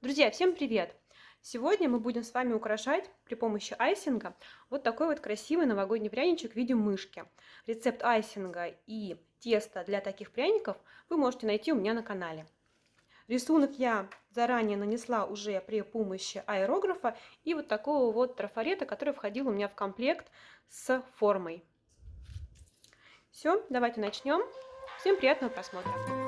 Друзья, всем привет! Сегодня мы будем с вами украшать при помощи айсинга вот такой вот красивый новогодний пряничек в виде мышки. Рецепт айсинга и теста для таких пряников вы можете найти у меня на канале. Рисунок я заранее нанесла уже при помощи аэрографа и вот такого вот трафарета, который входил у меня в комплект с формой. Все, давайте начнем. Всем приятного просмотра!